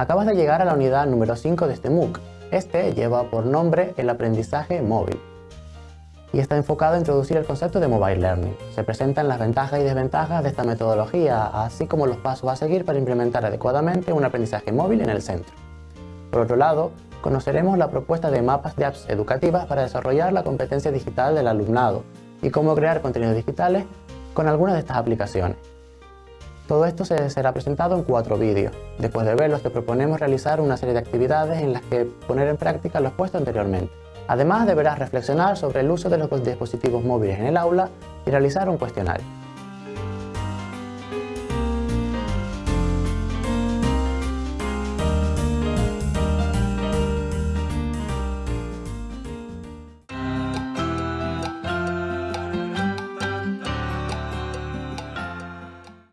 Acabas de llegar a la unidad número 5 de este MOOC. Este lleva por nombre el aprendizaje móvil y está enfocado a introducir el concepto de Mobile Learning. Se presentan las ventajas y desventajas de esta metodología, así como los pasos a seguir para implementar adecuadamente un aprendizaje móvil en el centro. Por otro lado, conoceremos la propuesta de mapas de apps educativas para desarrollar la competencia digital del alumnado y cómo crear contenidos digitales con algunas de estas aplicaciones. Todo esto se será presentado en cuatro vídeos. Después de verlos te proponemos realizar una serie de actividades en las que poner en práctica lo expuesto anteriormente. Además deberás reflexionar sobre el uso de los dispositivos móviles en el aula y realizar un cuestionario.